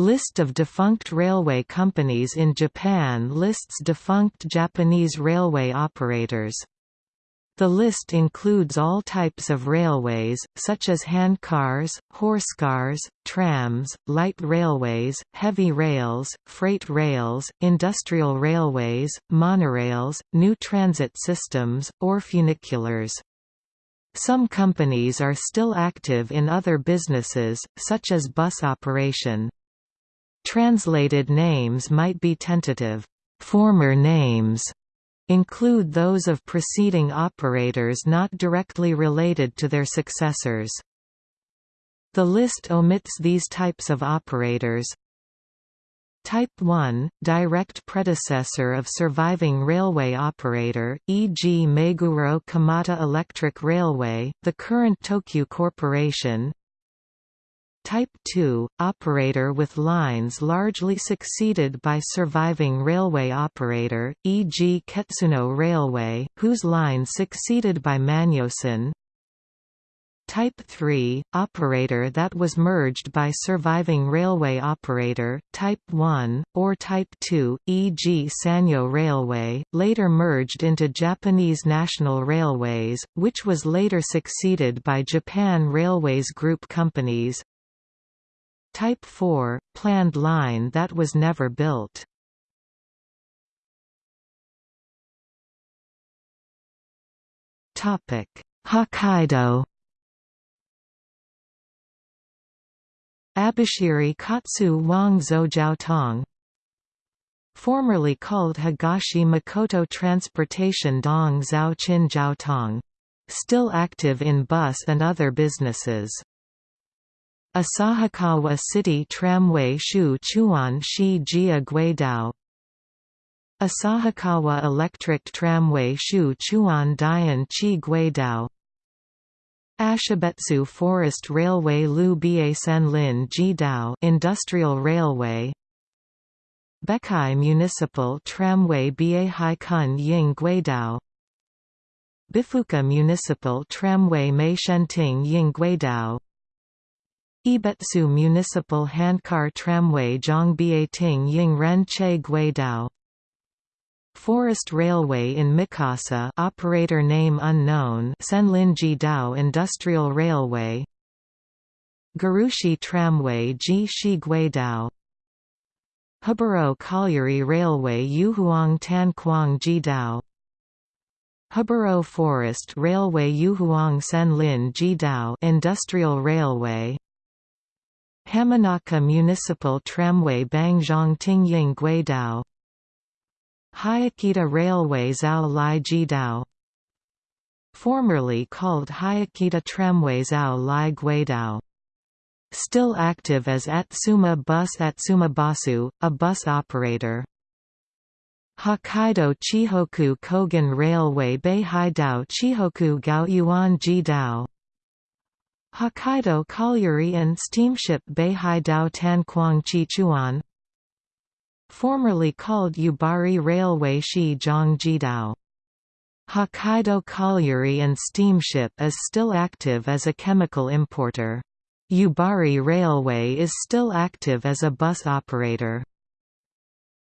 List of defunct railway companies in Japan lists defunct Japanese railway operators. The list includes all types of railways, such as handcars, horsecars, trams, light railways, heavy rails, freight rails, industrial railways, monorails, new transit systems, or funiculars. Some companies are still active in other businesses, such as bus operation. Translated names might be tentative, former names, include those of preceding operators not directly related to their successors. The list omits these types of operators. Type 1, direct predecessor of surviving railway operator, e.g. Meguro Kamata Electric Railway, the current Tokyu Corporation, Type 2, operator with lines largely succeeded by surviving railway operator, e.g. Ketsuno Railway, whose line succeeded by Manyosan. Type 3, operator that was merged by surviving railway operator, Type 1, or Type 2, e.g. Sanyo Railway, later merged into Japanese National Railways, which was later succeeded by Japan Railways Group companies, Type 4, planned line that was never built. Hokkaido Abashiri Katsu Wang Zhou Formerly called Higashi Makoto Transportation Dong Zhao Chin Jiaotong. Still active in bus and other businesses. Asahikawa City Tramway Shu Chuan Shi Jia Guidao. Asahikawa Electric Tramway Shu Chuan Dian Chi Guidao. Ashibetsu Forest Railway Lu Bia Senlin Jidao Industrial Railway. Bekai Municipal Tramway Bia Haikun Ying Guidao. Bifuka Municipal Tramway Mei Shenting Ying Guidao Ibetsu Municipal Handcar Tramway Zhongbieting Yingren Che Guidao. Forest Railway in Mikasa operator name unknown Senlinji Dao Industrial Railway. Garushi Tramway Ji Shi Guidao. Huburo Colliery Railway Yuhuang Tanquang Jidao. Huburo Forest Railway Yuhuang Senlin Jidao Industrial Railway Hamanaka Municipal Tramway Bangzhong Tingying Guidao. Hayakita Railway Zhao Lai Jidao. Formerly called Hayakita Tramway Zhao Lai Guidao. Still active as Atsuma Bus Atsuma Basu, a bus operator. Hokkaido Chihoku Kogen Railway Beihaidao Chihoku Gaoyuan Jidao Hokkaido Colliery and Steamship Beihai Dao Tanquang Chichuan Formerly called Yubari Railway Shi Jidao. Hokkaido Colliery and Steamship is still active as a chemical importer. Yubari Railway is still active as a bus operator.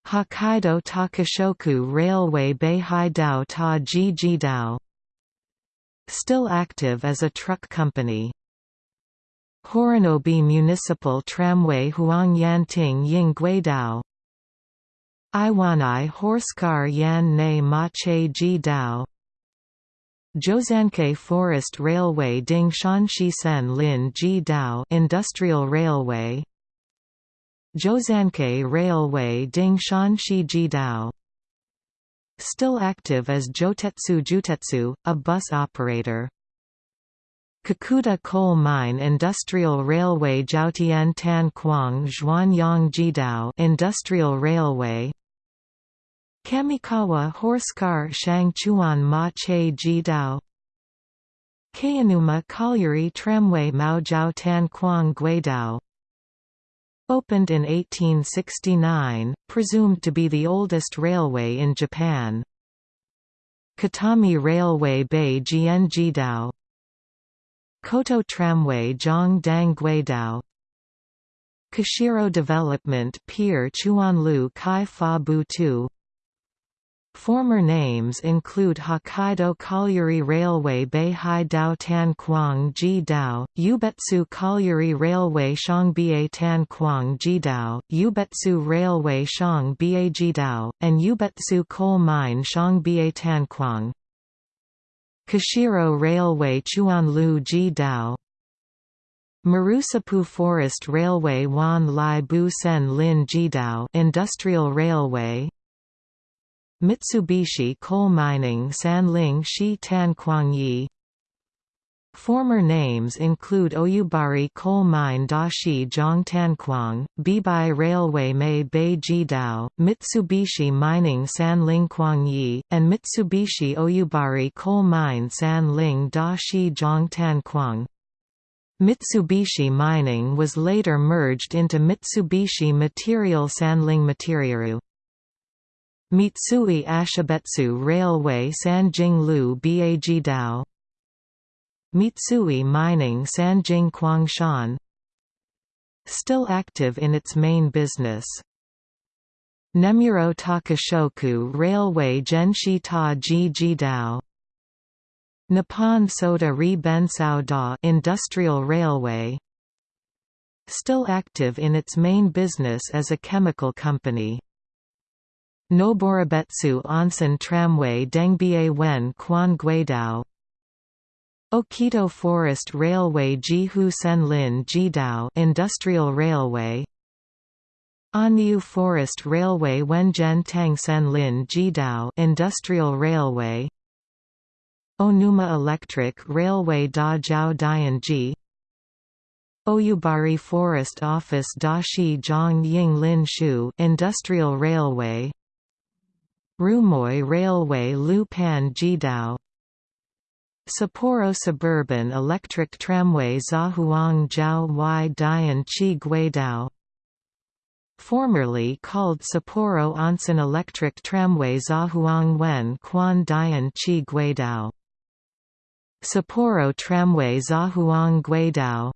Hokkaido Takushoku Railway Beihai Dao Ta Ji Jidao Still active as a truck company. Horonobe Municipal Tramway Huangyanting Ying Guidao. Iwanai Horsecar Yan Ne Mache Ji Dao. Zhozanke Forest Railway Ding Sen Lin Ji Dao Industrial Railway. Zhozanke Railway Ding Shi Ji Dao. Still active as Jotetsu Jutetsu, a bus operator Kakuta Coal Mine Industrial Railway Jiaotian Tan Quang Zhuanyang Jidao Industrial Railway. Kamikawa Horsecar Shangchuan Ma Che Jidao. Kayanuma Colliery Tramway Mao Maojiao Tan Quang Guidao. Opened in 1869, presumed to be the oldest railway in Japan. Katami Railway Bei Jian Jidao Koto Tramway Zhong Dang Guidao Kushiro Development Pier Chuanlu Kai Fa Bu Tu Former names include Hokkaido Colliery Railway Beihai Dao Tan Kuang Ji Dao, Yubetsu Colliery Railway Shangbie Tan Kuang Ji Dao, Yubetsu Railway Shangbie Ji Dao, and Yubetsu Coal Mine Shangbie Tan Kuang. Kushiro Railway Chuanlu Ji Dao Maruseppu Forest Railway Wan Lai Bu Sen Lin Jidao Industrial Railway Mitsubishi Coal Mining Sanling Shi Tan Kuangyi Former names include Oyubari Coal Mine Dashi Zhang Tanquang, Bibai Railway Mei Bei Jidao, Mitsubishi Mining Sanling Kuangyi, and Mitsubishi Oyubari Coal Mine Sanling Dashi Zhang Tanquang. Mitsubishi Mining was later merged into Mitsubishi Material Sanling Materiaru. Mitsui Ashibetsu Railway Sanjing Bag Mitsui Mining Sanjing Kwangshan Still active in its main business. Nemuro Takushoku Railway Genshi Ta Ji Jidao Nippon Soda Ri Bensao Da Industrial Railway Still active in its main business as a chemical company. Noboribetsu Onsen Tramway Dengbie Wen Guidao Okito Forest Railway Jihu Senlin Jidao Industrial Railway. Anyu Forest Railway Wenjen Tang Senlin Jidao Industrial Railway. Onuma Electric Railway Da Jiao Dianji Oyubari Forest Office Dashi Zhang Ying Lin Shu Industrial Railway. Rumoi Railway Lu Pan Jidao Sapporo Suburban Electric Tramway Zahuang Jiao Y Dian Chi Guidao Formerly called Sapporo Onsen Electric Tramway Zahuang Wen Quan Dian Chi Guidao. Sapporo Tramway Zahuang Guidao.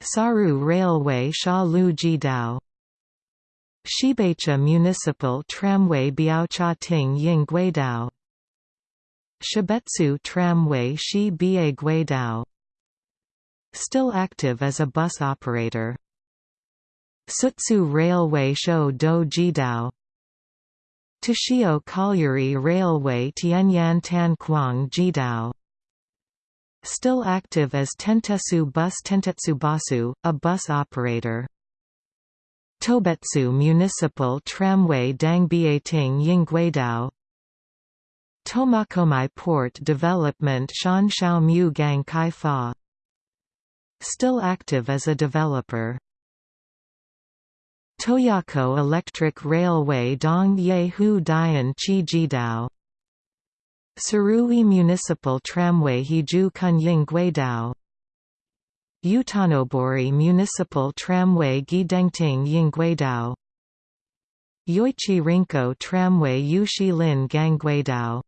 Saru Railway Sha Lu Jidao. Shibecha Municipal Tramway Biaocha Ting Ying Guidao Shibetsu Tramway Shi Bie Guidao. Still active as a bus operator. Sutsu Railway Shou Do Jidao. Toshio Colliery Railway Tianyan Tan Kuang Jidao. Still active as Tentetsu Bus Tentetsu Basu, a bus operator. Tobetsu Municipal Tramway Dangbieting Yingguidao Tomakomai Port Development Shanshao Mu Gang Kai Fa. Still active as a developer. Toyako Electric Railway Dong Ye Hu Dian Chi Jidao Surui Municipal Tramway Hiju Kunying Guidao Utanobori Municipal Tramway Gidengting Yingguidao Yoichi Rinko Tramway Yushilin Gangguidao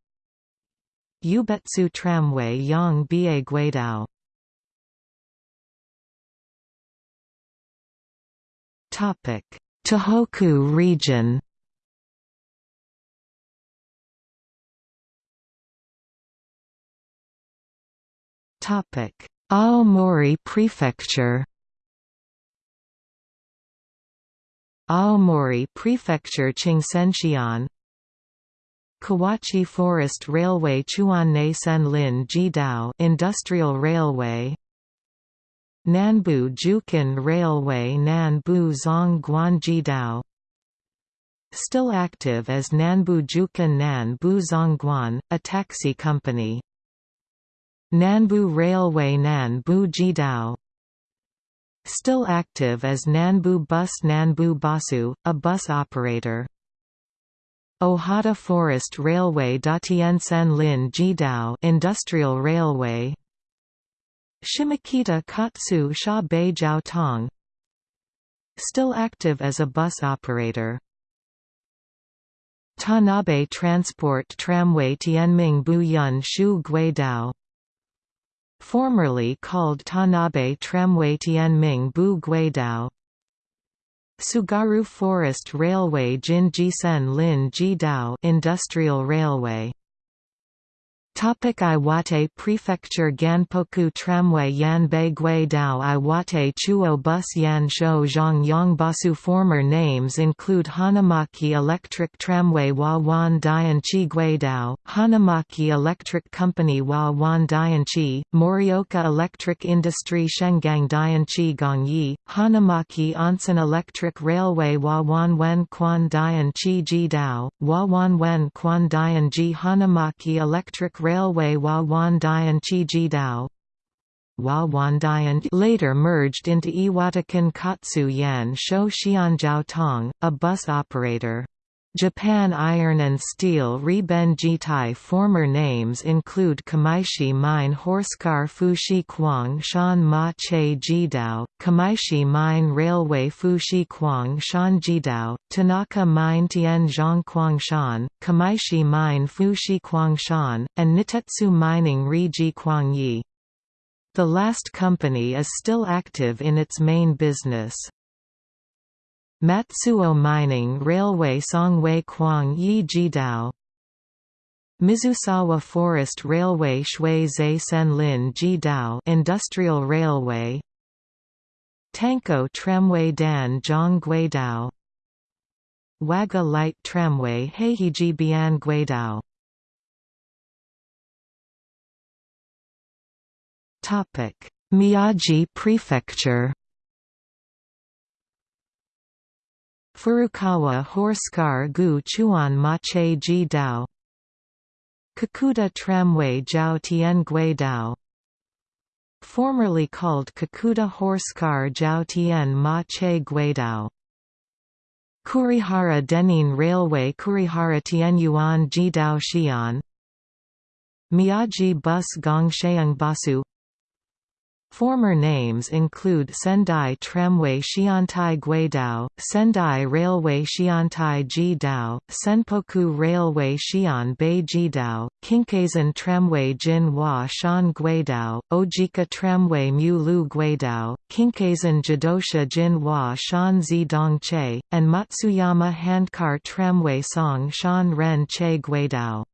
Yubetsu Tramway Yang Bie Guidao. Tohoku region. Aomori Prefecture. Aomori Prefecture Qingsenxian Kawachi Forest Railway Chuanne Senlin Jidao Industrial Railway Nanbu Jukan Railway Nanbu Zhongguan Jidao Still active as Nanbu Jukan Nanbu Zhongguan, a taxi company. Nanbu Railway Nanbu Jidao Still active as Nanbu Bus Nanbu Basu, a bus operator Ohata Forest Railway. Datiansen Lin Jidao Industrial Railway. Shimokita Katsu Sha Bei Jiao Tong. Still active as a bus operator. Tanabe Transport Tramway. Tianming Bu Yun Shu Guidao formerly called Tanabe Tramway. Tianming Bu Guidao Tsugaru Forest Railway Jin Jisen Lin Jidao Industrial Railway Topic Iwate Prefecture Ganpoku Tramway Yanbei Guidao Iwate Chuo Bus Yansho Zhang Basu Former names include Hanamaki Electric Tramway Wawan Dianchi Guidao, Hanamaki Electric Company Wawan Dianchi, Morioka Electric Industry Shengang Dianchi Gongyi, Hanamaki Onsen Electric Railway Wawan Wen Quan Dianchi Jidao, Wawan Wen Quan Dianji Hanamaki Electric Railway Wawandian Chijidao later merged into Iwatakan Katsu Yan Shou Xianjiao Tong, a bus operator. Japan Iron and Steel Reben Jitai Former names include Kamaishi Mine Horsecar Fushi Kuang Shan Ma Che Jidao, Kamaishi Mine Railway Fushi Kuang Shan Jidao, Tanaka Mine Tian Zhong Shan, Kamaishi Mine Fushi Kuang Shan, and Nitetsu Mining Riji Yi. The last company is still active in its main business. Matsuo Mining Railway Songwei Kuang Yi Jidao. Mizusawa Forest Railway Shui Zai Senlin Jidao Industrial Railway. Tanko Tramway Dan Zhang Guidao. Waga Light Tramway Heihiji Bian Guidao. Miyagi Prefecture Furukawa Horsecar Gu Chuan Mache Ji Dao. Kakuta Tramway Jiao Tian Gui Dao. Formerly called Kakuta Horsecar Jiao Tian Ma Che Gui Dao. Kurihara Denin Railway Kurihara Tianyuan Jidao Xi'an. Miyagi Bus Gong Sheung Basu Former names include Sendai Tramway Xiantai Guidao, Sendai Railway Xiantai Jidao, Senpoku Railway Xian Bei Jidao, Kinkaisen Tramway Jin Hua Shan Guidao, Ojika Tramway Mu Lu Guidao, Kinkaisen Jidosha Jin Hua Shan Zi Che, and Matsuyama Handcar Tramway Song Shan Ren Che Guidao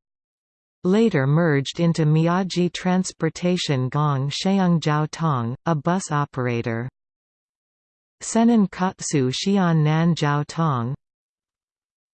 later merged into Miyagi Transportation Gong Sheung Tong, a bus operator. Senan Katsu Xian Nan Jiao Tong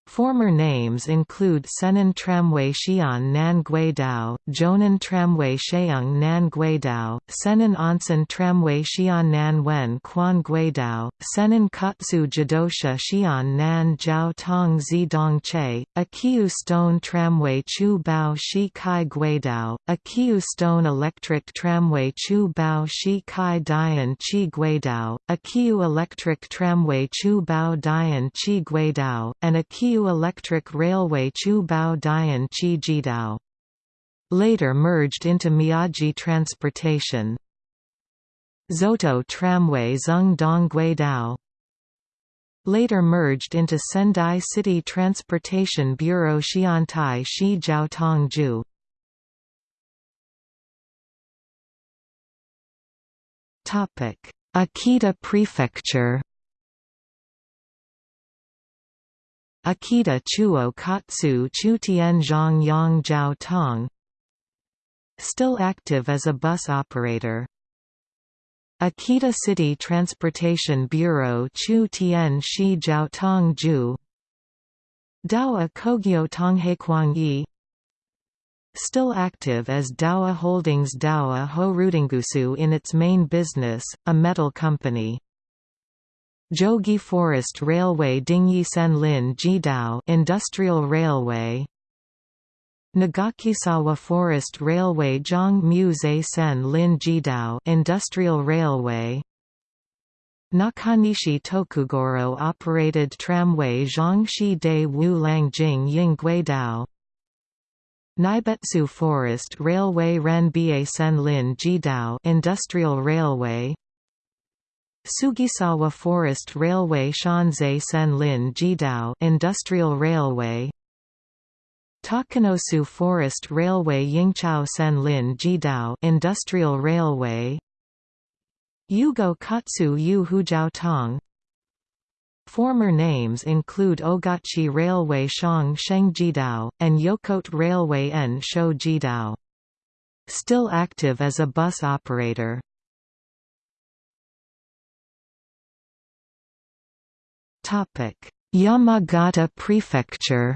Former names include Senan Tramway Xi'an Nan Guidao, Jonan Tramway Sheung Nan Guidao, Senan Onsen Tramway Xi'an Nan Wen Quan Guidao, Senan Katsu Jidosha Xi'an Nan Jiao Tong Zi Dong Che, Akiu Stone Tramway Chu Bao Shi Kai Guidao, Akiu Stone Electric Tramway Chu Bao Shi Kai Dian Chi Guidao, Akiu Electric Tramway Chu Bao Dian Chi Guidao, and Akiu Electric Railway Chu Bao Dian Chi Jidao. Later merged into Miyagi Transportation. Zoto Tramway Zung Dong Guidao. Later merged into Sendai City Transportation Bureau Xiantai Shi Jiao Tongju. Akita Prefecture Akita Chuo Katsu Chutian Zhang Yang Jiao Tong Still active as a bus operator. Akita City Transportation Bureau Chu Tian Shi Jiao Tong Ju Dowa Kogyo Tonghequang Yi Still active as Dowa Holdings Dowa Ho Rudingusu in its main business, a metal company. Jogi Forest Railway Dingyi Senlin Jidao Industrial Railway. Nagakisawa Forest Railway Zhang Zai Sen Lin Jidao Industrial Railway. Nakanishi Tokugoro operated tramway Zhangxi De Wu Langjing Naibetsu Forest Railway Ren Bie Sen Lin Jidao Industrial Railway Sugisawa Forest Railway Shanzai Senlin Jidao Industrial Railway Takanosu Forest Railway Yingchao Senlin Jidao Industrial Railway Yugo Katsu Yu Hujiao Tong Former names include Ogachi Railway Shang Shengjidao, and Yokote Railway N Shou Jidao. Still active as a bus operator. Yamagata Prefecture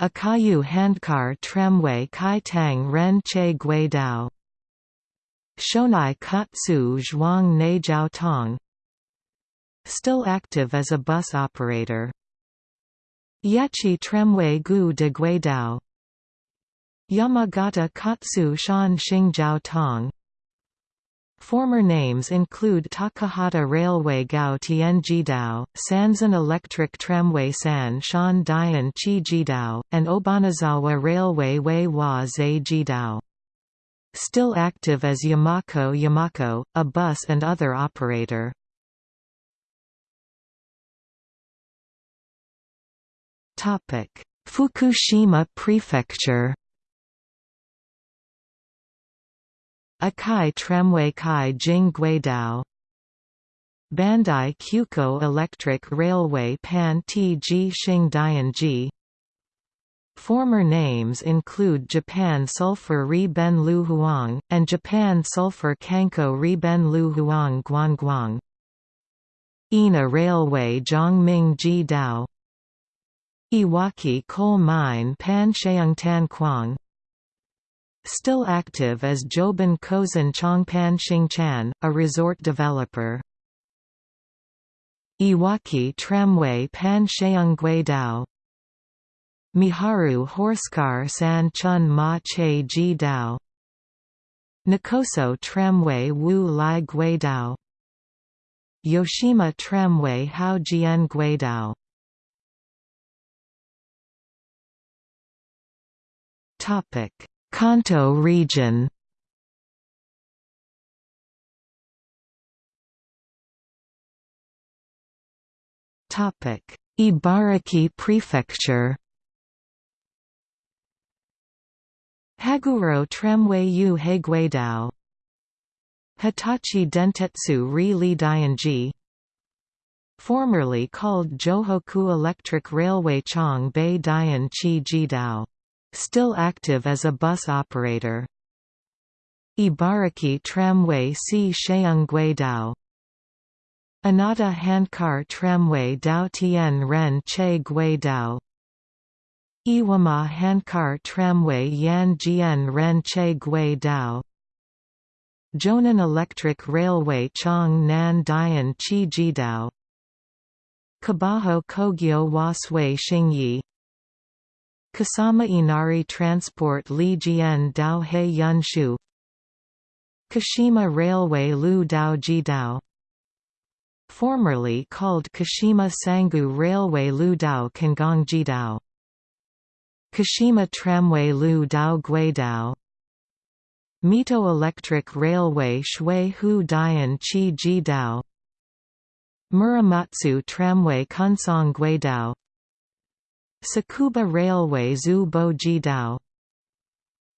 Akayu Handcar Tramway Kai Tang Ren Che Guidao Shonai Katsu Zhuang Nejiao Tong Still active as a bus operator Yachi Tramway Gu de Guidao Yamagata Katsu Shan Xingjiao Tong Former names include Takahata Railway Gao Tianjidao, Sanzan Electric Tramway San Shan Dian Chi Jidao, and Obanazawa Railway Wei Wa Zai Jidao. Still active as Yamako Yamako, a bus and other operator. Fukushima Prefecture Akai Tramway Kai Jing Guidao. Bandai Kyuko Electric Railway Pan Tg Xing Dianji Former names include Japan Sulphur Ri Ben Lu Huang, and Japan Sulphur Kanko Ri Ben Lu Huang Guangguang. Ina Railway Zhongming Ji Dao. Iwaki Coal Mine Pan Sheung Tan Quang Still active as Joban Kozan Chongpan Xingchan, a resort developer. Iwaki Tramway Pan Sheung Guidao Miharu Horsecar San Chun Ma Che Ji Dao. Nikoso Tramway Wu Lai Guidao Yoshima Tramway Hao Jian Guidao Topic Kanto region. Ibaraki Prefecture. Haguro Tramway Yu Heiguidao Hitachi Dentetsu Ri Li Dianji Formerly called Johoku Electric Railway Chong Bei Dian Chi Jidao Still active as a bus operator. Ibaraki Tramway Si Sheung Anata Handcar Tramway Dao Tien Ren Che Guidao Iwama Handcar Tramway Yan Jian Ren Che Guidao Jonan Electric Railway Chong Nan Dian Chi Jidao Kabaho Kogyo Wasui Xingyi Kasama Inari Transport Li Jian Dao He Yun Shu. Kashima Railway Lu Dao Ji Dao. Formerly called Kashima Sangu Railway Lu Dao Kangang Ji Dao. Kashima Tramway Lu Dao Gui Dao. Mito Electric Railway Shui Hu Dian Chi Ji Dao. Muramatsu Tramway Kunsong Gui Dao Tsukuba Railway Zhu Bo Jidao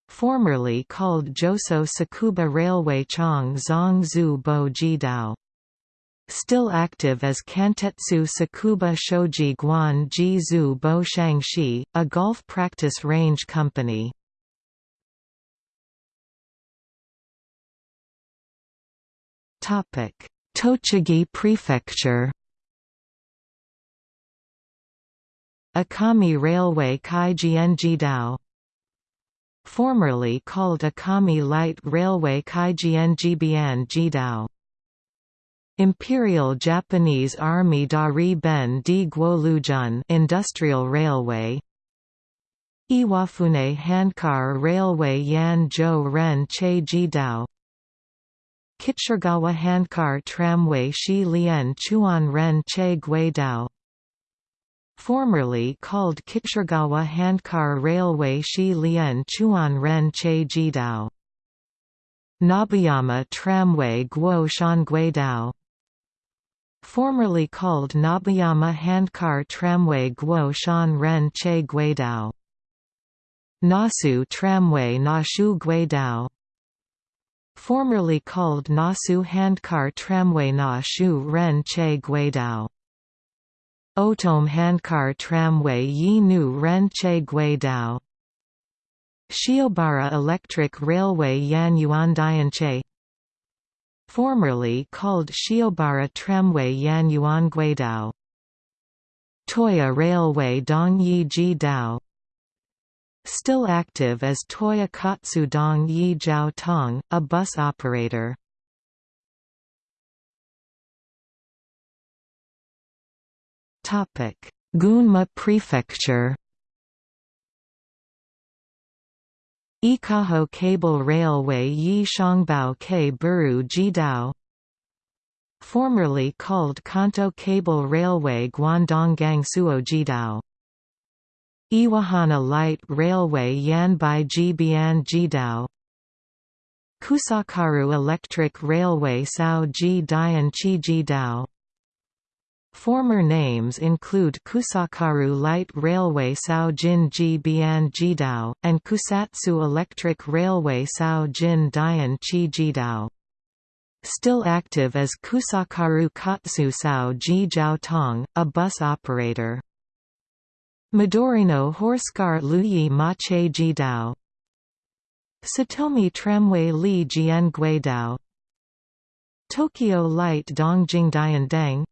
Formerly called Joso Tsukuba Railway Chong Zong Zhu Bo Jidao Still active as Kantetsu Tsukuba Shoji Guan Ji Zhu Bo Shangxi, a golf practice range company. Tochigi Prefecture Akami Railway Kaijienjidao Formerly called Akami Light Railway Kaijienjibian Jidao Imperial Japanese Army Dari Ben di Guolujun Industrial Railway. Iwafune Handcar Railway Yan Zhou Ren Che Jidao Kitsuregawa Handcar Tramway Shi Lian Chuan Ren Che Guidao Formerly called Kitsuregawa Handcar Railway Shi Lian Chuan Ren Che Jidao. Nobuyama Tramway Guo Shan Guidao Formerly called Nobuyama Handcar Tramway Guo Shan Ren Che Guidao Nasu Tramway Nashu Guidao formerly called Nasu Handcar Tramway Na Shu Ren Che Guidao. Otom Handcar Tramway Yi Nu Ren Che Guidao. Shiobara Electric Railway Yan Yuan Dianche Formerly called Shiobara Tramway Yan Yuan Guidao Toya Railway Dong Yi Ji Dao Still active as Toya Katsu Dong Yi Jiao Tong, a bus operator. Gunma Prefecture Ikaho Cable Railway Yi Shangbao Ke Buru Jidao Formerly called Kanto Cable Railway Guangdong Gangsuo Jidao Iwahana Light Railway Yanbai Jibian Jidao Kusakaru Electric Railway Sao Ji Dian Chi Jidao Former names include Kusakaru Light Railway Sao Jin Jidao, and Kusatsu Electric Railway Sao Jin Dian Chi Jidao. Still active as Kusakaru Kotsu Sao Ji Jiao Tong, a bus operator. Midorino Horsecar Luyi Mache Jidao Satomi Tramway Li Jian Guidao Tokyo Light Dongjing Diandang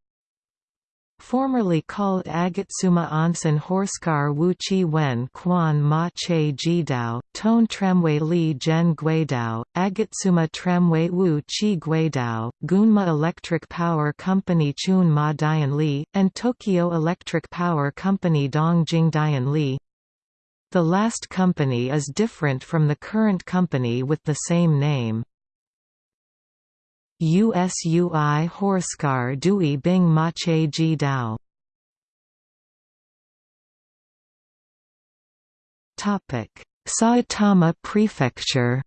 Formerly called Agatsuma Onsen Horsecar Wu Chi Wen Quan Ma Che Jidao, Tone Tramway Li Zhen Guidao, Agatsuma Tramway Wu Chi Guidao, Gunma Electric Power Company Chun Ma Dian Li, and Tokyo Electric Power Company Dongjing Dian Li. The last company is different from the current company with the same name. USUI Horsecar Dui Bing Mache Ji Dao. Saitama Prefecture.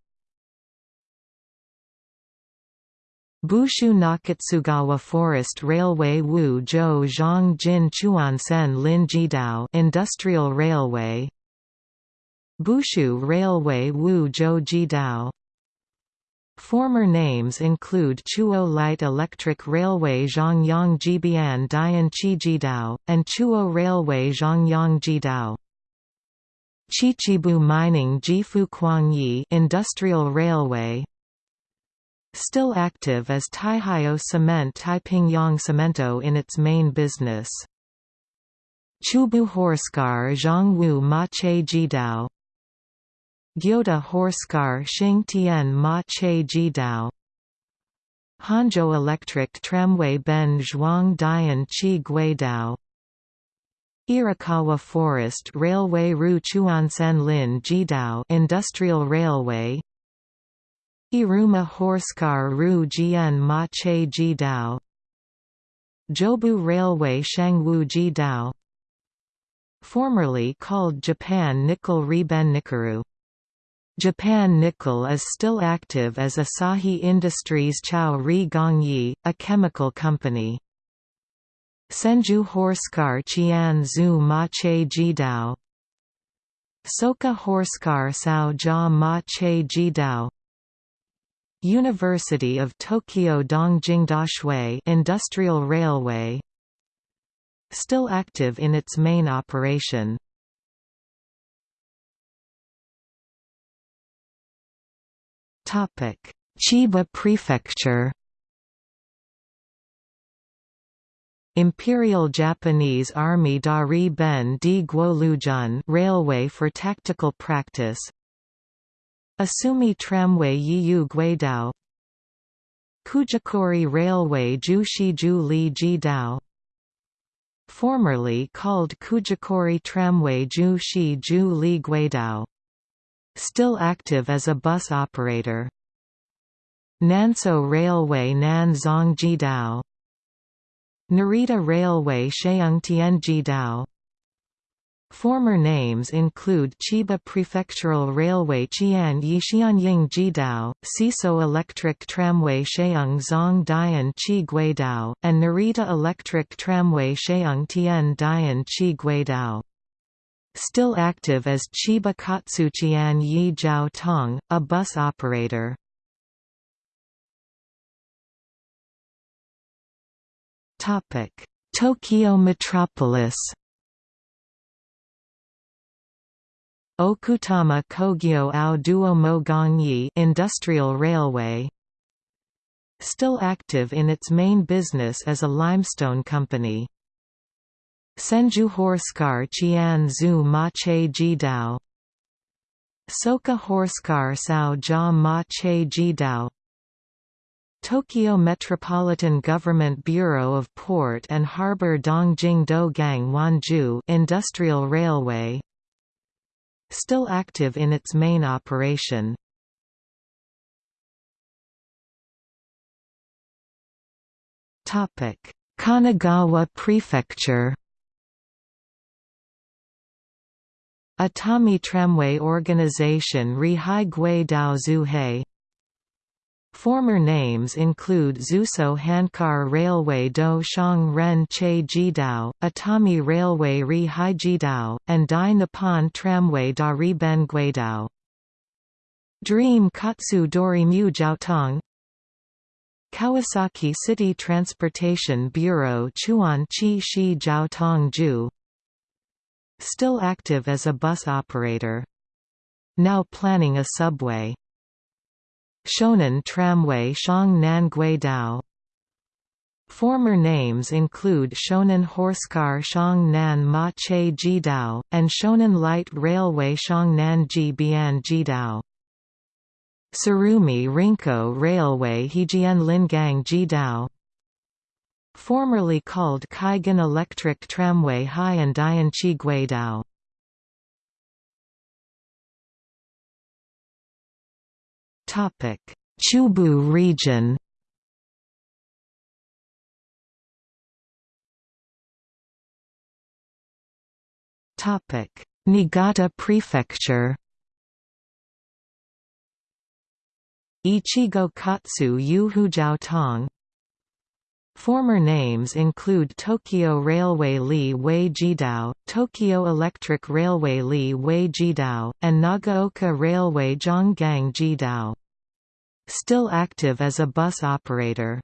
Bushu Nakatsugawa Forest Railway Wu Zhou Zhang Jin Chuansen Lin Jidao Industrial Railway. Bushu Railway Wu Zhou Jidao Former names include Chuo Light Electric Railway Zhongyang Jibian Dian Chi Jidao, and Chuo Railway Zhongyang Jidao. Chichibu Mining Jifu Kuangyi Industrial Railway Still active as Taihao Cement Taipingyang Cemento in its main business. Chubu Horsecar Zhongwu Mache Jidao Gyoda Horsecar Xingtian Ma Che Jidao. Hanzhou Electric Tramway Ben Zhuang Dian Chi Guidao. Irakawa Forest Railway Ru Chuansen Lin Jidao Industrial Railway. Iruma Horsecar Ru Jian Ma Che Jidao. Jobu Railway Shangwu Jidao. Formerly called Japan Nickel Reben Nikaru Japan Nickel is still active as Asahi Industries Chao Ri Gongyi, a chemical company. Senju Zhu Ma Che Jidao. Soka Horsecar Sao Jia Ma Che Jidao. University of Tokyo Dongjing Dashui Industrial Railway. Still active in its main operation Chiba Prefecture Imperial Japanese Army Dari Ben di Guolujun Railway for Tactical Practice Asumi Tramway Yiyu Guidao Kujikori Railway Jushiju Li Jidao Formerly called Kujikori Tramway Ju Shi Ju Li Guidao Still active as a bus operator. Nanso Railway Nan Jidao. Narita Railway Sheung Jidao. Former names include Chiba Prefectural Railway Qian Yixianying Jidao, Siso Electric Tramway Sheung Zong Dian Chi Guidao, and Narita Electric Tramway Sheung Tian Dian Chi Guidao Still active as Chiba Katsuchian Yijiao Tong, a bus operator. Tokyo metropolis Okutama Kogyo ao Duo Gangyi Industrial Railway Still active in its main business as a limestone company Senju Horsecar Qian Zhu Ma Che Jidao. Soka Horsecar Sao Ja Ma Che Jidao. Tokyo Metropolitan Government Bureau of Port and Harbor Dongjing Dogang Wanju Industrial Railway. Still active in its main operation. Kanagawa Prefecture Atami Tramway Organization Rihai Gui Dao Zuhei. Former names include Zuso Handcar Railway Do Shang Ren Che Jidao, Atami Railway Ri Hai Jidao, and Dai Nippon Tramway Da Ri Ben Guidao. Dream Katsu Dori Mu Jiaotong. Kawasaki City Transportation Bureau Chuan Chi Shi Jiaotong Ju Still active as a bus operator. Now planning a subway. Shonan Tramway Shang Nan Dao Former names include Shonan Horsecar Shang Nan Ma Che Jidao, and Shonan Light Railway Shang Nan Ji Bian Jidao. Tsurumi Rinko Railway Hejian Lingang Jidao Formerly called Kaigan Electric Tramway Haiyan Dianchi Guidao Chubu region. Topic: Niigata Prefecture. Ichigo Katsu Yu Hujiaotong Former names include Tokyo Railway Li Wei Jidao, Tokyo Electric Railway Li Wei Jidao, and Nagaoka Railway Zhonggang Jidao. Still active as a bus operator.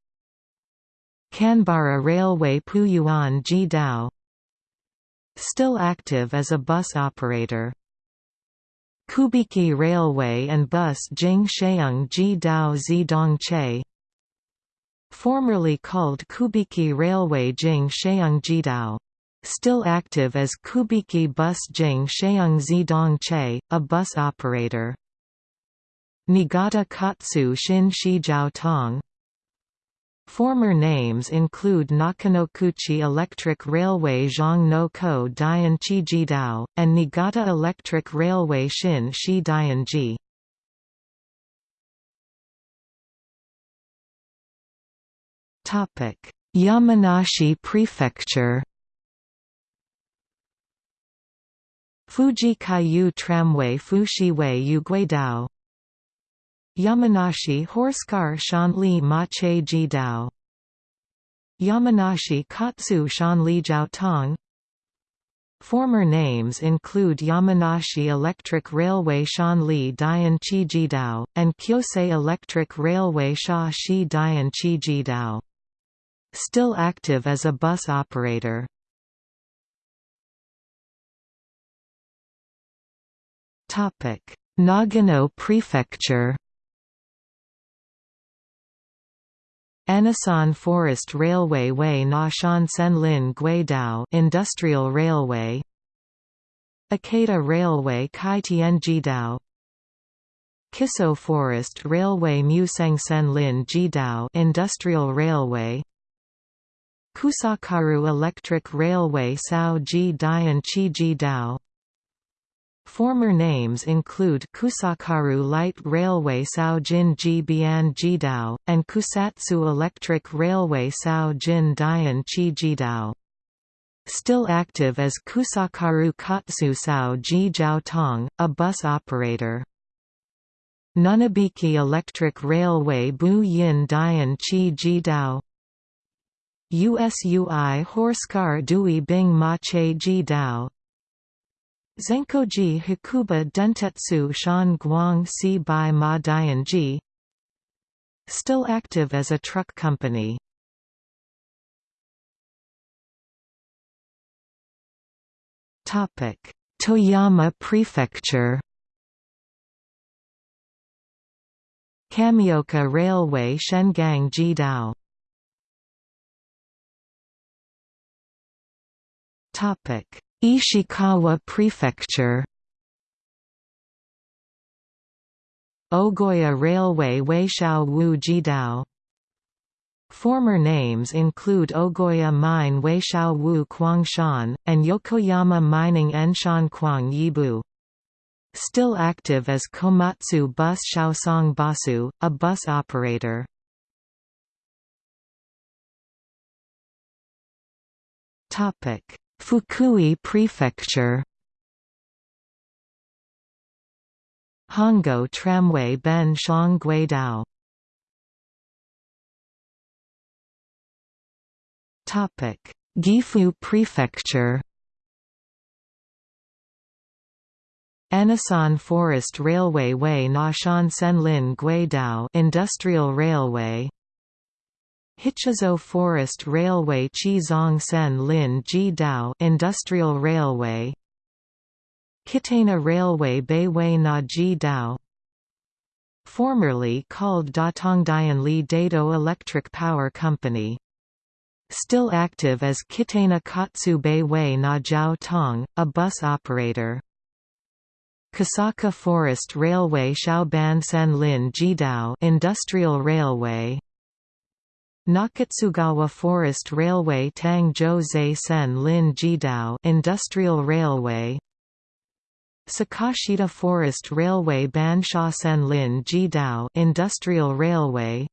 Kanbara Railway Puyuan Jidao Still active as a bus operator. Kubiki Railway and Bus Jing Sheung Jidao Zidongche Formerly called Kubiki Railway Jing Sheung Jidao still active as Kubiki Bus Jing Sheung Zidongche, a bus operator. Niigata Katsu Shin Shijiao Tong Former names include Nakanokuchi Electric Railway Zhang no Ko Dian Chi Jidao, and Niigata Electric Railway Shin Shi Dianji. Yamanashi Prefecture Fuji Kaiyu Tramway Fushiway Yuguidao Yamanashi Horsecar Shanli Mache Jidao Yamanashi Katsu Shanli Jiaotong Former names include Yamanashi Electric Railway Shanli Dian Chi Jidao, and Kyosei Electric Railway Sha Shi Dian Chi Jidao. Still active as a bus operator. Nagano Prefecture Anasan Forest Railway Way Shan Senlin Guidao Industrial Railway Akata Railway Kai Tianjidao Kiso Forest Railway Museng Senlin Jidao Industrial Railway Kusakaru Electric Railway Sao Ji Dian Chi Jidao Former names include Kusakaru Light Railway Sao Saojin Jibian Jidao, and Kusatsu Electric Railway Saojin Dian Chi Jidao. Still active as Kusakaru Katsu Sao Ji Jiaotong, a bus operator. Nunobiki Electric Railway Bu Yin Dian Chi Jidao USUI Horsecar Dui Bing Mache Ji Dao. Zenkoji Hakuba Dentetsu Shan Guang Si Bai Ma Dian Ji. Still active as a truck company. Toyama Prefecture. Kamioka Railway Shengang Jidao Ishikawa Prefecture Ogoya Railway Weishao Wu Jidao Former names include Ogoya Mine Weishao Wu Kwangshan, and Yokoyama Mining Enshan Kwang Yibu. Still active as Komatsu Bus Shaosong Basu, a bus operator. Fukui Prefecture. Hongo Tramway Ben Shang Guidao. Gifu Prefecture. Anasan Forest Railway Way Nashan Senlin Guidao Industrial Railway Hichizo Forest Railway Chizong Sen Lin Ji Dao Industrial Railway. Kitana Railway Beiwei Na Ji Dao Formerly called Datongdianli Dado Electric Power Company. Still active as Kitana Katsu Beiwei Na Jiao Tong, a bus operator. Kasaka Forest Railway Shaoban Senlin Jidao Industrial Railway Nakatsugawa Forest Railway Tangzhou Zai Sen Lin Jidao Industrial Railway Sakashita Forest Railway Bansha Sen Lin Jidao Industrial Railway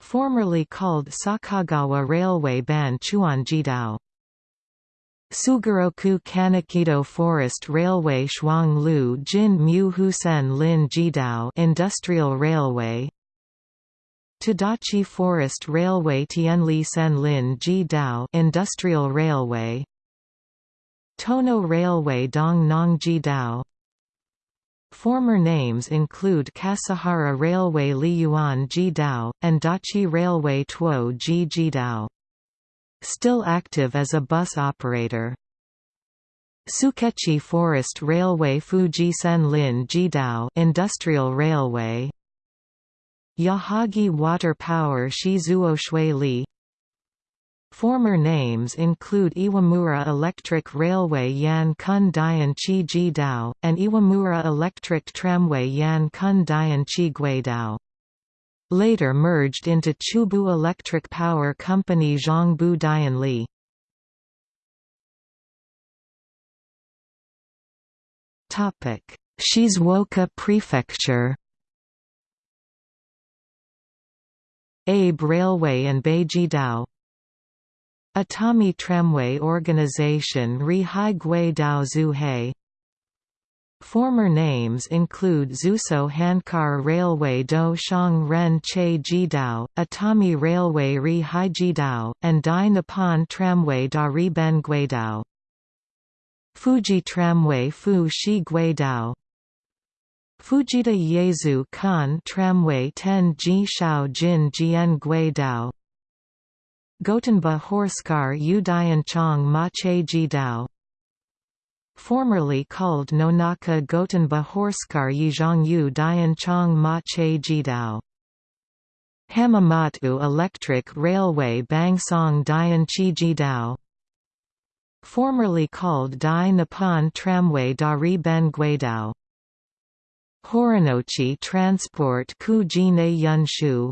Formerly called Sakagawa Railway Ban Chuan Jidao Sugaroku Kanekido Forest Railway Shuanglu Jin Mu Husen Lin Jidao Industrial Railway Tadachi Forest Railway Tianli Sen Lin Jidao Industrial Railway. Tono Railway Dong Nong Jidao Former names include Kasahara Railway Liyuan Jidao, and Dachi Railway Tuo Ji Jidao still active as a bus operator. Sukechi Forest Railway Fuji Senlin Jidao Industrial Railway Yahagi Water Power Shizuo Shui Li Former names include Iwamura Electric Railway Yan Kun Dian Chi Jidao, and Iwamura Electric Tramway Yan Kun Dian Chi Guidao later merged into Chubu Electric Power Company Zhongbu Dianli. Shizuoka Prefecture Abe Railway and Beiji Dao, Atami Tramway Organization Ri Hai Gui Dao Zuhei Former names include Zuso Handcar Railway Do Shang Ren Che Jidao, Atami Railway Ri Hai and Dai Nippon Tramway Da Ri Ben Guidao. Fuji Tramway Fu Shi Fujita Yezu Kan Tramway Ten Ji Shao Jin Jian Guidao Gotenba Horsecar Udian Chong Ma Che Jidao formerly called Nonaka Gotenba Horsecar Yizhongyu Dian Chong Ma Che Jidao. Hamamatsu Electric Railway Bangsong Dian Chi Jidao formerly called Dai Nippon Tramway Dari Ben Guidao Horinouchi Transport Ku Jine Yunshu.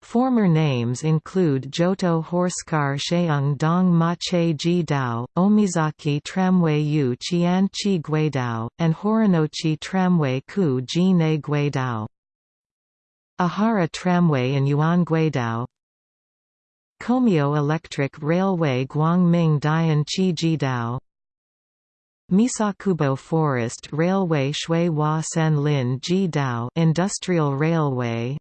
Former names include Johto Horsecar Sheung Dong Mache Ji Dao, Omizaki Tramway Yu Qian Chi Guidao, and Horinouchi Tramway Ku Ji Ne Guidao. Ahara Tramway in Yuan Guidao. Komio Electric Railway Guangming Dian Chi Jidao Misakubo Forest Railway Shui Hua Sen Lin Ji Dao Industrial Railway.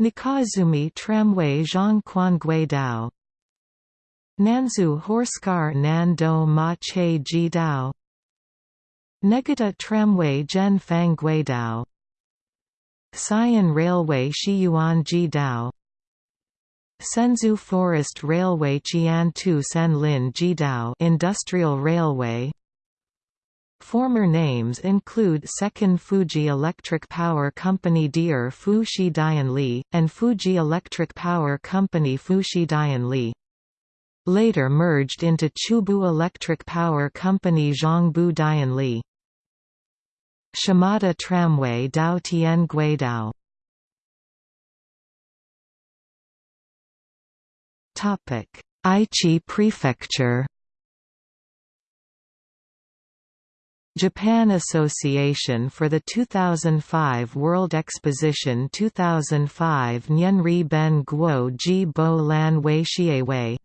Nikazumi Tramway Zhongquan Guidao Nanzu Horsecar Nando Ma Che Ji Dao. Negata Tramway Zhen Fang Xi'an Railway Shiyuan Ji Dao Senzu Forest Railway Qiantu Senlin Jidao Industrial Railway Former names include Second Fuji Electric Power Company Deer Fushi Dianli, and Fuji Electric Power Company Fushi Dianli. Later merged into Chubu Electric Power Company Zhongbu Dianli. Shimada Tramway Dao Tian Guidao Aichi Prefecture Japan Association for the 2005 World Exposition 2005 Nyenri Ben Guo Ji Bo Lan Wei Xiewei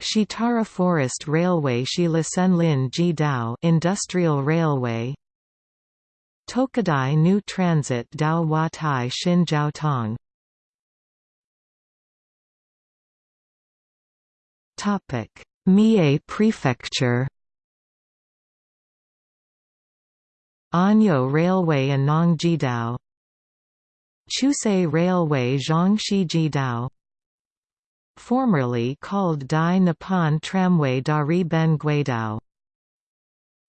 Shitara Forest Railway Shilasenlin Ji Dao Industrial Railway Tokadai New Transit Dao Hua Tai Mie Prefecture Anyo Railway Anong Jidao Chusei Railway Zhangxi Jidao Formerly called Dai Nippon Tramway Dari Ben Guidao.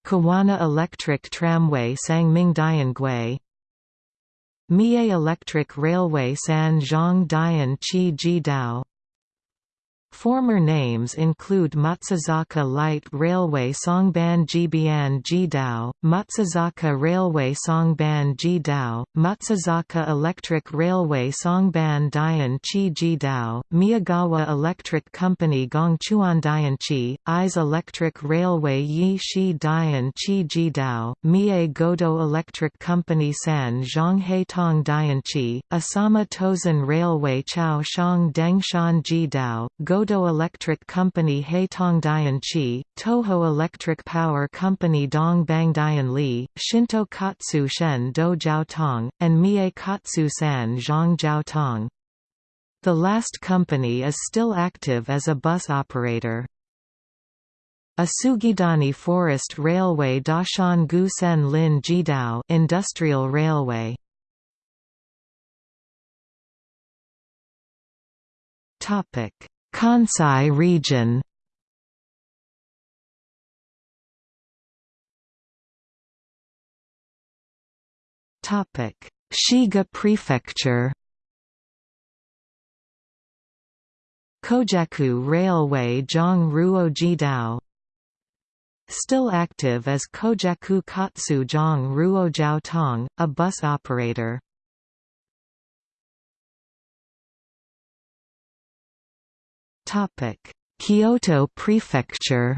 Kawana Electric Tramway Sangming Diangui Mie Electric Railway San Zhang Dian Chi Jidao Former names include Matsuzaka Light Railway Songban Jibian Jidao, Matsuzaka Railway Songban Jidao, Matsuzaka Electric Railway Songban Dian Chi Jidao, Miyagawa Electric Company Gongchuan Dianchi, Ise Electric Railway Yi Shi Dian Chi Jidao, Mie Godo Electric Company San Zhonghei Tong Dianchi, Asama Tozan Railway Chao Shang Dengshan Jidao, Godo Godo Electric Company Haitong Chi, Toho Electric Power Company Dong Bang Li, Shinto Katsu Shen Do Jiao Tong, and Mie Katsu San Zhang Jiao Tong. The last company is still active as a bus operator. Asugidani Forest Railway Dashan Gu Sen Lin Jidao Industrial Railway Topic Kansai region. Topic: Shiga Prefecture. Kojaku Railway Zhang Ruo Jidao. Still active as Kojaku Katsu Zhang Ruo Jiao Tong, a bus operator. Kyoto Prefecture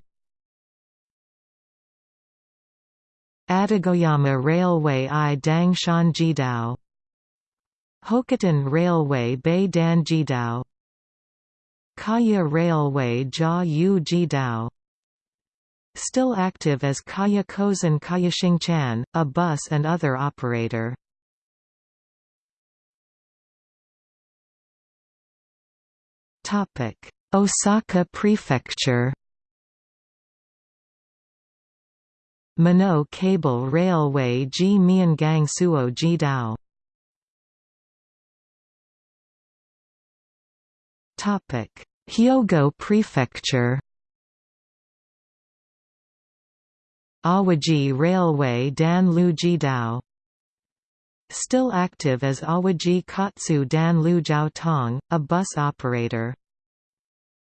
Atagoyama Railway I Dangshan Jidao Hokoten Railway Bei Dan Jidao Kaya Railway Jia Yu Jidao Still active as Kaya Kozen Kayashingchan, a bus and other operator. Osaka Prefecture. Mino Cable Railway Ji Miangang Suo Jidao. Hyogo Prefecture. Awaji Railway Dan Lu Jidao. Still active as Awaji Katsu Dan Lu Jiao Tong, a bus operator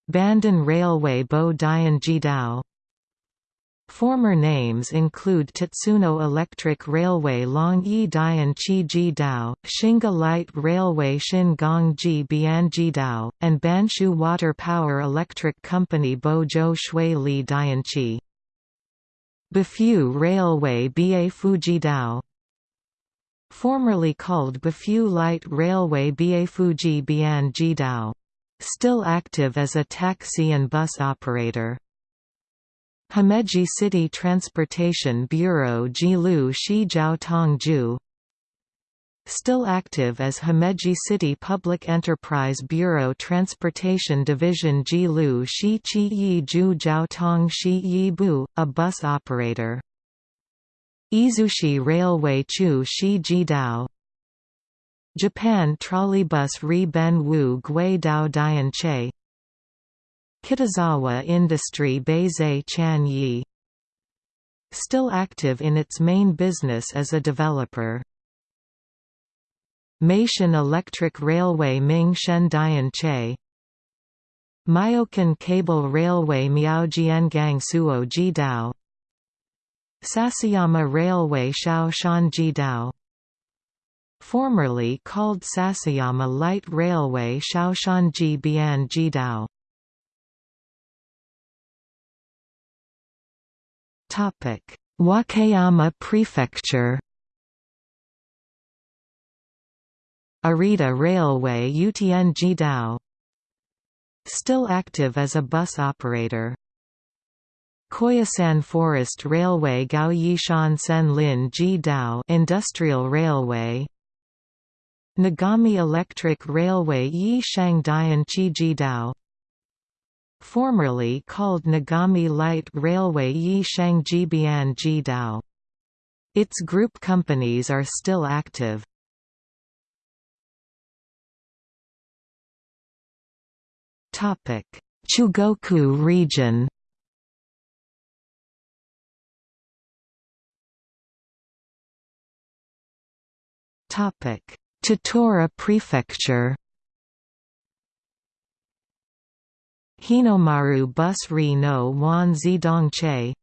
Bandon Railway Bo Dian Jidao. Former names include Tatsuno Electric Railway Long Yi Dian Chi Ji Dao, Shinga Light Railway Shin Gong Ji Bian Ji Dao, and Banshu Water Power Electric Company Bo Zhou Shui Li Dian Chi. Bifu Railway Ba Fuji Dao Formerly called Bifu Light Railway Ba Fuji Bian Ji Dao Still active as a taxi and bus operator. Himeji City Transportation Bureau Jilu Shi Jiao Tongju Still active as Himeji City Public Enterprise Bureau Transportation Division Jilu Shi Chi Yi Ju Jiao Tong Shi Yi Bu, a bus operator. Izushi Railway Chu Shi Jidao Japan Trolleybus Ri Ben Wu Gui Dao Dian Che. Kitazawa Industry Beizei Chan Yi. Still active in its main business as a developer. Meishan Electric Railway Ming Shen Dian Che. Myokan Cable Railway Miao Miaojiangang Suo Ji Dao. Sasayama Railway Shao Shan Ji Dao Formerly called Sasayama Light Railway Shaoshanji Bian Jidao. Wakayama Prefecture. Arita Railway Utien Jidao. Still active as a bus operator. Koyasan Forest Railway Gao Yishan Sen Lin Ji Dao Industrial Railway Nagami Electric Railway Yi Shangdian Chi Ji Dao formerly called Nagami Light Railway Yi Shangji Bian Ji Dao. Its group companies are still active. Chugoku region Tottori Prefecture. Hinomaru Bus Ri no Wan Zidongche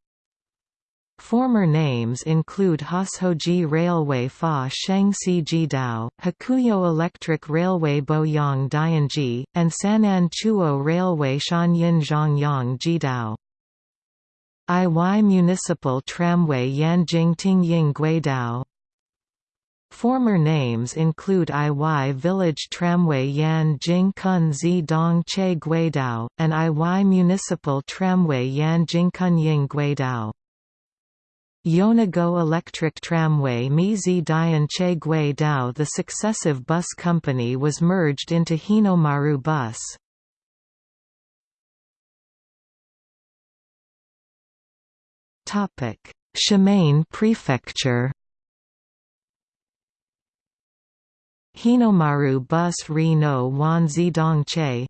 Former names include Hoshoji Railway Fa Shengsi Jidao, Hakuyo Electric Railway Boyang Dianji, and Sanan Chuo Railway Shanyin Zhongyang Jidao. Iwai Municipal Tramway Yanjing Tingying Guidao Former names include Iwai Village Tramway Yan Jing Kun Zi Dong Che Guidao, and Iwai Municipal Tramway Yan Jing Kun Ying Guidao. Yonago Electric Tramway Mizi Dian Che Guidao The successive bus company was merged into Hinomaru Bus. Shimane Prefecture Hinomaru Bus Ri no Wanzi Dongche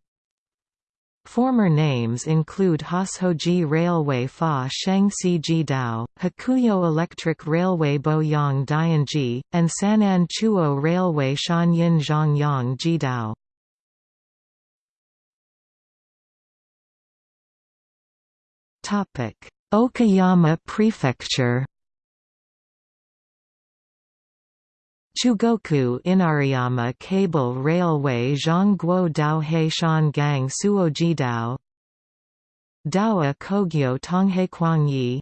Former names include Hoshoji Railway Fa Shengsi Jidao, Hakuyo Electric Railway Boyang Dianji, and Sanan Chuo Railway Shanyin Zhongyang Jidao. Okayama Prefecture Chugoku Inariyama Cable Railway Zhongguo Daohe Shan Suoji Dao Dowa Kogyo Tonghe Kwangyi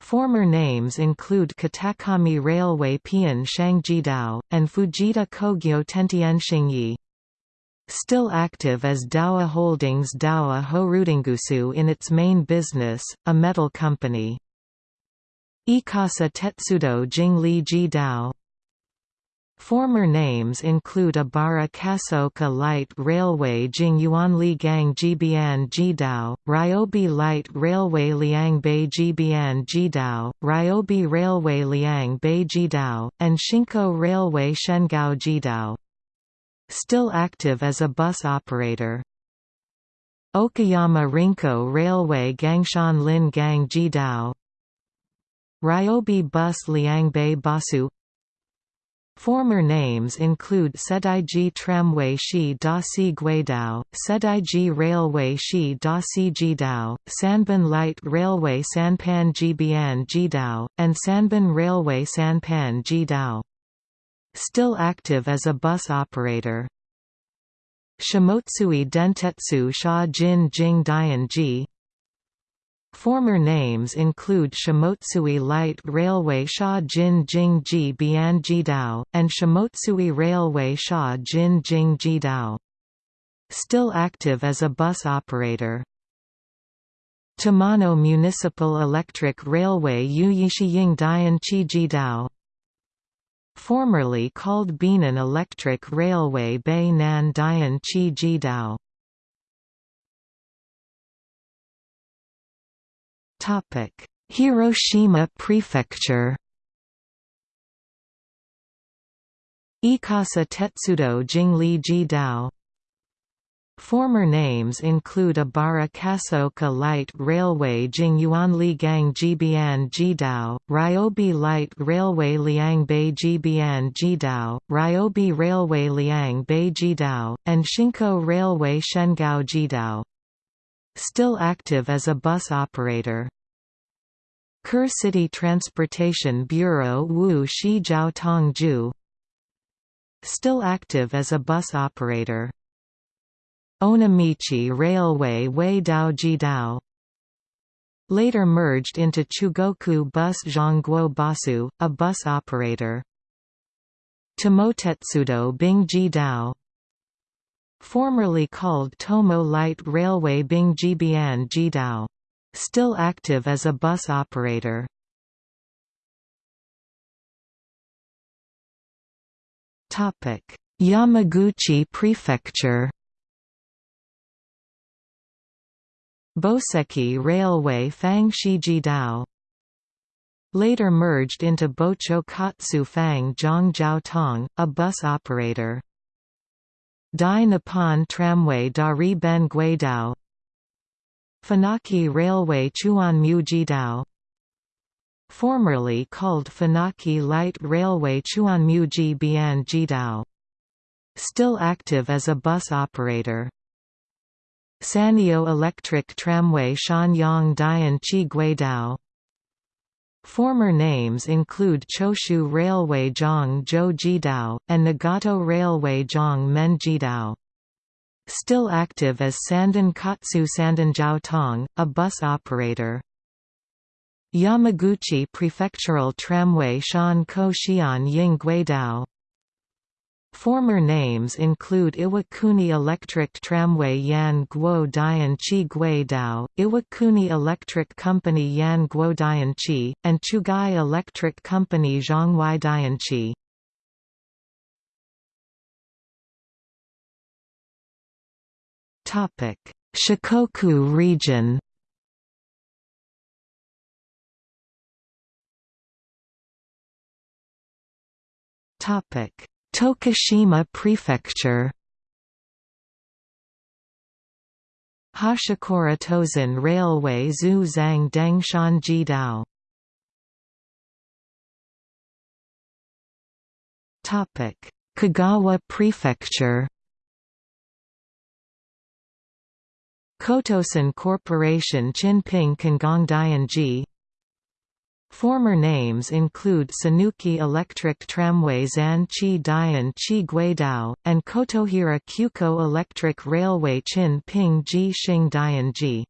Former names include Katakami Railway Pian Dao, and Fujita Kogyo Tentian Xingyi. Still active as Dowa Holdings Dowa Horudengusu in its main business, a metal company. Ikasa Tetsudo Jingli Ji Dao Former names include Abara Kasoka Light Railway Jingyuanli Gang Jibian Jidao, Ryobi Light Railway Liangbei Jibian Jidao, Ryobi Railway Liang Bei Jidao, and Shinko Railway Shengao Jidao. Still active as a bus operator. Okayama Rinko Railway Gangshan Lin Gang Jidao Ryobi Bus Liangbei Basu Former names include Saidaiji Tramway Shi Da Si Guidao, Saidaiji Railway Shi Da Si Jidao, Sanban Light Railway Sanpan Jibian Jidao, and Sanban Railway Sanpan Jidao. Still active as a bus operator. Shimotsui Dentetsu Sha Jin Jing Dian Ji Former names include Shimotsui Light Railway Sha Jin Jing Ji Bian Jidao, and Shimotsui Railway Sha Jin Jing Jidao. Still active as a bus operator. Tamano Municipal Electric Railway Yuyishiying Dian Chi Jidao Formerly called Binan Electric Railway Bei Nan Dian Chi Jidao Hiroshima Prefecture Ikasa Tetsudo Jingli Jidao Former names include Abara Kasoka Light Railway Jingyuanli Gang Jibian Jidao, Ryobi Light Railway Liangbei Jibian Jidao, Ryobi Railway Liang Bei Jidao, and Shinko Railway Shengao Jidao. Still active as a bus operator. Kure City Transportation Bureau Wu Shi Jiao Tongju Still active as a bus operator. Onomichi Railway Wei Dao Jidao Later merged into Chugoku Bus Zhongguo Basu, a bus operator. Tomotetsudo Bing Jidao Formerly called Tomo Light Railway Bing Jibian Jidao. Still active as a bus operator. Yamaguchi Prefecture Boseki Railway Fangshijidao Later merged into Bocho Katsu Fang Zhongjiao Tong, a bus operator. Dai Nippon Tramway Dari Ben Guidao Funaki Railway Chuanmu Jidao Formerly called Funaki Light Railway Chuanmu Bian Jidao. Still active as a bus operator. Sanyo Electric Tramway Shanyang Dian Chi Guidao Former names include Choshu Railway Zhang Zhou and Nagato Railway Zhang Men Jidao. Still active as Sandan Katsu Sandan Tong, a bus operator. Yamaguchi Prefectural Tramway Shan Ko Xian Ying Guidao Former names include Iwakuni Electric Tramway Yan Guo Dian Chi Guidao, Iwakuni Electric Company Yan Guo Dian Chi, and Chugai Electric Company Zhongwei Dian Chi. Shikoku region Topic Tokushima Prefecture. Hashikura Tozan Railway Zhu Zhang Dangshan Jidao. Topic: Kagawa Prefecture. Kotosan Corporation Chinping Kangongdianji Former names include Sanuki Electric Tramway Zan Chi Dian Chi Guidao, and Kotohira Kyuko Electric Railway Chin Ping Ji Xing Dian Ji.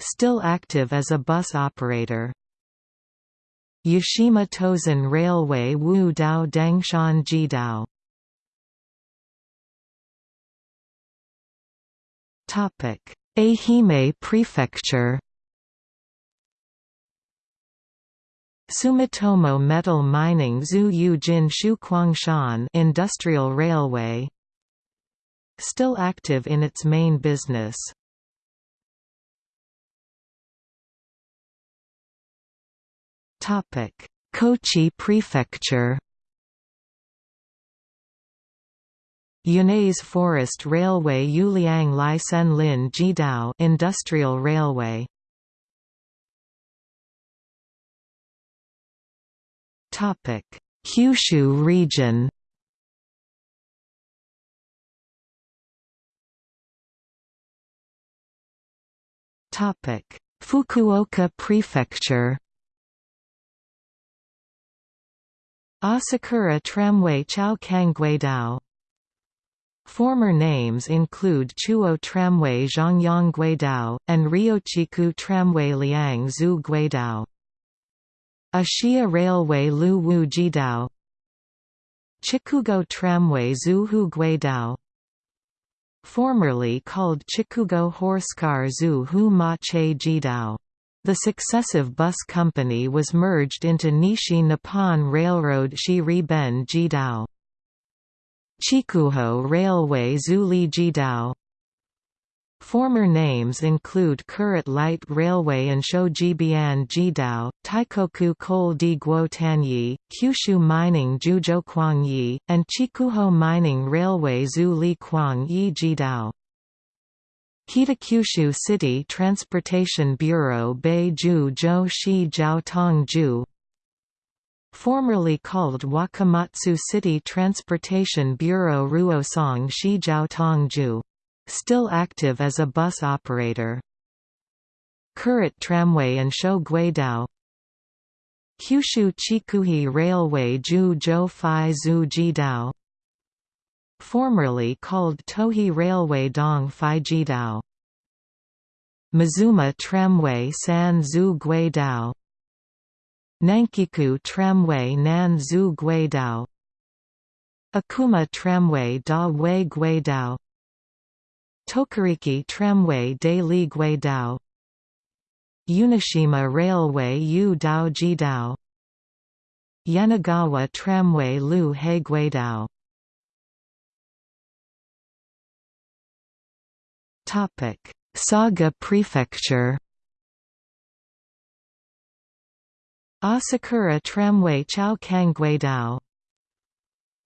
Still active as a bus operator. Yashima Tozan Railway Wu Dao Dangshan Jidao Ehime Prefecture Sumitomo Metal Mining Zhu Yujin Shuquangshan Industrial Railway Still active in its main business. Topic: Kochi Prefecture Yanase Forest Railway Yuliang Lai Sen Lin Jidao Industrial Railway Kyushu region Fukuoka Prefecture Asakura Tramway Chao Guidao Former names include Chuo Tramway Zhongyang Guidao, and Ryochiku Tramway Liang Zhu Guidao. Ashiya Railway Lu Wu Jidao Chikugo Tramway Zuhu Guidao Formerly called Chikugo Horsecar Zuhu Ma Che Jidao. The successive bus company was merged into Nishi Nippon Railroad Shiri Ben Jidao. Chikuho Railway Zuli Jidao Former names include Kurit Light Railway and Shojibian Jidao, Taikoku Coal di Guo Tanyi, Kyushu Mining Juzhou Yi, and Chikuho Mining Railway Zhu Li Kuang Yi Jidao. Kitakyushu City Transportation Bureau Beiju Zhou Shi Jiao Tong Ju Formerly called Wakamatsu City Transportation Bureau Ruosong Shi Jiao Tong Ju Still active as a bus operator. Kurit Tramway and Sho Guidao Kyushu Chikuhi Railway Ju Zhou Jidao Formerly called Tohi Railway Dong Fai Jidao. Mizuma Tramway San Zhu Guidao Nankiku Tramway Nan Zhu Guidao Akuma Tramway Da Wei Guidao Tokariki Tramway de Li Guidao Unishima Railway Yu Dao Jidao Yanagawa Tramway Lu He Guidao Saga Prefecture. Asakura Tramway Chao Kang Guidao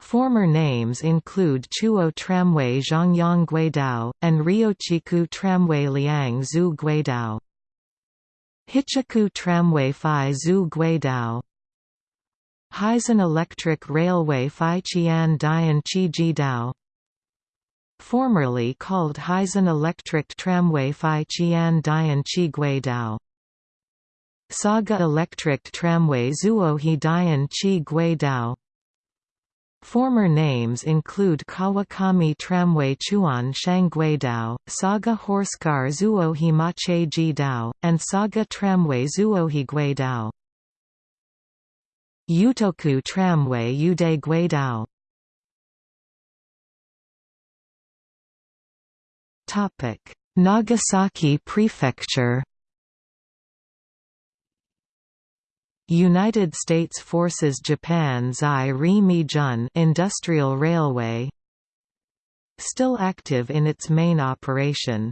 Former names include Chuo Tramway Zhongyang Guidao, and Ryochiku Tramway Liang Zhu Guidao. Hichiku Tramway Phi Zhu Guidao. Heisen Electric Railway Phi Qian Dian Chi Jidao. Formerly called Heisen Electric Tramway Phi Qian Dian Chi Guidao. Saga Electric Tramway Zuohi Dian Chi Guidao Former names include Kawakami Tramway Chuan Shangguidao, Saga Horsecar Zuohi Mache Jidao, and Saga Tramway Zuohi Guidao. Utoku Tramway Ude Guidao Nagasaki Prefecture United States Forces Japan Zai Ri Jun Industrial Railway Still active in its main operation.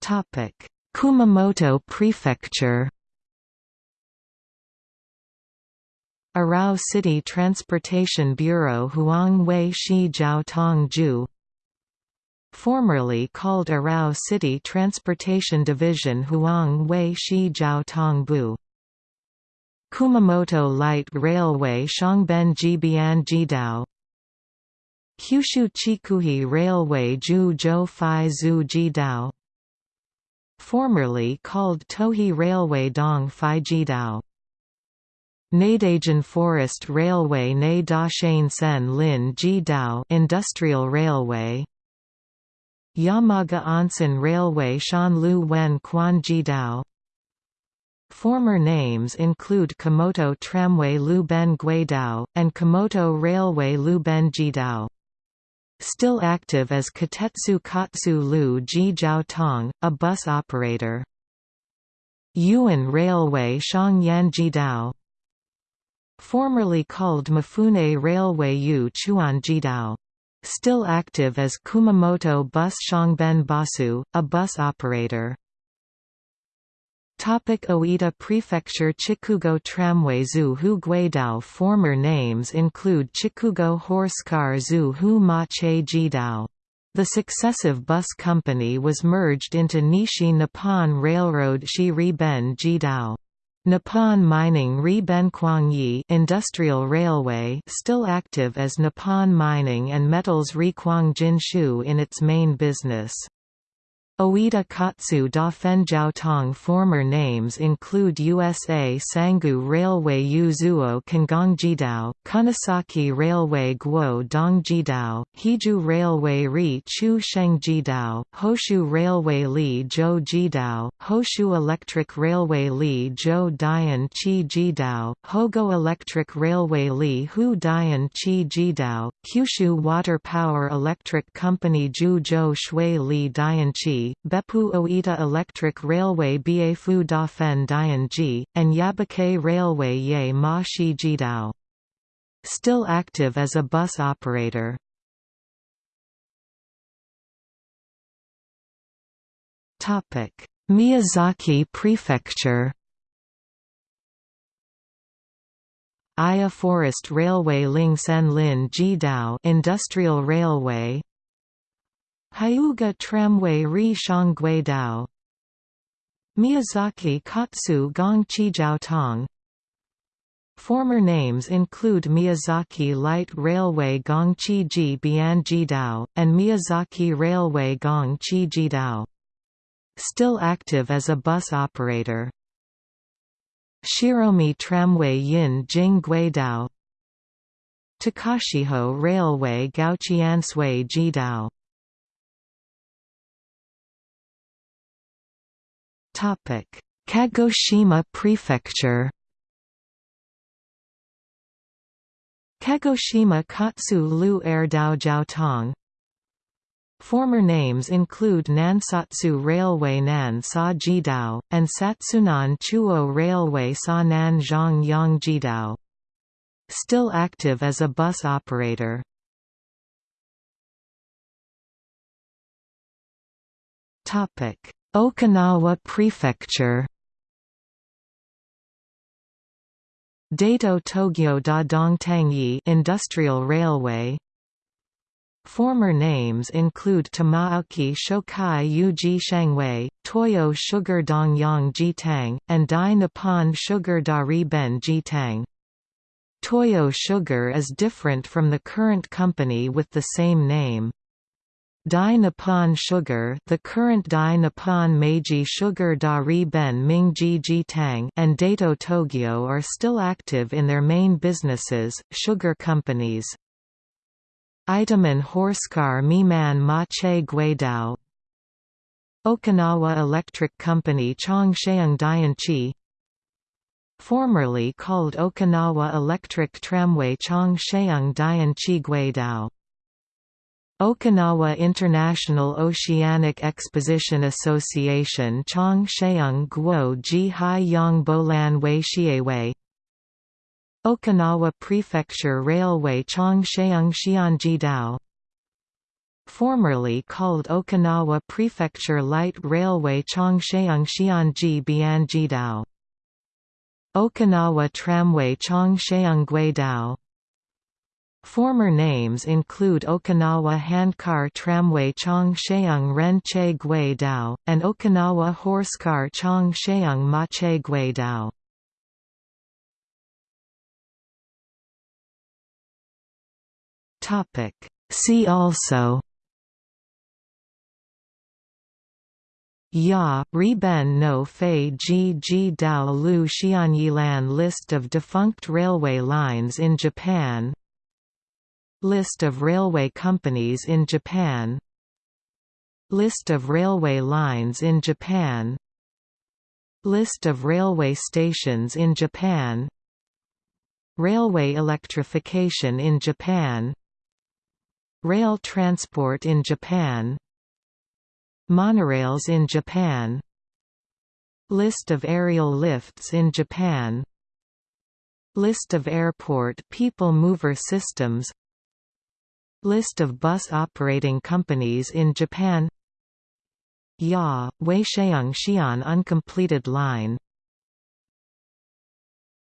Topic: Kumamoto Prefecture Arao City Transportation Bureau Huang Wei Shi Jiao Tong Ju formerly called Arao City Transportation Division Huang Wei Shi Jiao Tong Bu. Kumamoto Light Railway Shangben Jibian Jidao. Kyushu Chikuhi Railway Ju Zhou Fai Zhu Jidao. Formerly called Tohi Railway Dong Fai Jidao. Nadaijin Forest Railway Ne Da Shan Sen Lin Jidao Industrial Railway Yamaga Onsen Railway Shanlu Wen Quan Former names include Komoto Tramway Lu Ben Guidao, and Komoto Railway Lu Ben Jidao. Still active as Katetsu Katsu Lu Ji Jiao Tong, a bus operator. Yuan Railway Shangyan Jidao Formerly called Mifune Railway Yu Chuan Jidao Still active as Kumamoto Bus Shangben Basu, a bus operator. Topic Oita Prefecture Chikugo Tramway Zu Hu Guidao Former names include Chikugo Horsecar Zu Hu Ma Che Jidao. The successive bus company was merged into Nishi Nippon Railroad Shi Ben Jidao. Nippon Mining Ri Yi Industrial Railway still active as Nippon Mining and Metals Ri Jinshu in its main business. Oita Katsu da Fenjiao Tong Former names include USA Sangu Railway Yuzuo Kangongjidao, Kunisaki Railway Guo Dongjidao, Hiju Railway Ri Chu Shengjidao, Hoshu Railway Li Zhou Jidao, Hoshu Electric Railway Li Zhou Dian Chi Jidao, Hogo Electric Railway Li Hu Dian Chi Jidao, Kyushu Water Power Electric Company Ju Zhou Shui Li Dian Chi Beppu Oita Electric Railway Biefu Dafen Dianji, and Yabake Railway Ye Ma Shi Jidao. Still active as a bus operator. Miyazaki Prefecture Aya Forest Railway Ling Sen Lin Jidao Industrial Railway Hyuga Tramway Ri Shangui Dao Miyazaki Katsu Gong Chijiao Tong Former names include Miyazaki Light Railway Gongchi Ji Bianjidao, and Miyazaki Railway Gongchi Jidao. Still active as a bus operator. Shiromi Tramway Yin Jing Guidao Takachiho Railway Gauchiansui Jidao Kagoshima Prefecture Kagoshima Katsu Lu Air Dao Jiaotong Former names include Nansatsu Railway Nan Sa Jidao, and Satsunan Chuo Railway Sa Nan Zhang Yang Jidao. Still active as a bus operator. Okinawa Prefecture Daito Togyo da Dongtangyi Industrial Railway Former names include Tamaoki Shokai Yuji Shangwei, Toyo Sugar Dongyang Jitang, and Dai Nippon Sugar Dari Ben Jitang. Toyo Sugar is different from the current company with the same name. Dai Nippon Sugar the current Dai Nippon Meiji Sugar Dari Ben Mingji Jitang and Daito Togyo are still active in their main businesses, sugar companies. Itoman Horsecar Miman Mache Guidao Okinawa Electric Company Chongsheung Dianchi Formerly called Okinawa Electric Tramway Chongsheung Dianchi Guidao Okinawa International Oceanic Exposition Association Chong Sheung Guo Ji Hai Yang Bolan Wei Xiewei Okinawa Prefecture Railway Chongsheung Xianjidao Formerly called Okinawa Prefecture Light Railway Chongsheung Xianji Dao, Okinawa Tramway Chongsheung Guidao Former names include Okinawa Handcar Tramway Chongsheung Renche Gui Dao, and Okinawa Horsecar Chongsheung Mache Gui Dao. See also Ya Riben no Fei Ji Ji Dao Lu Xianyilan List of defunct railway lines in Japan List of railway companies in Japan. List of railway lines in Japan. List of railway stations in Japan. Railway electrification in Japan. Rail transport in Japan. Monorails in Japan. List of aerial lifts in Japan. List of airport people mover systems List of bus operating companies in Japan. Ya, Weisheung Xi'an uncompleted line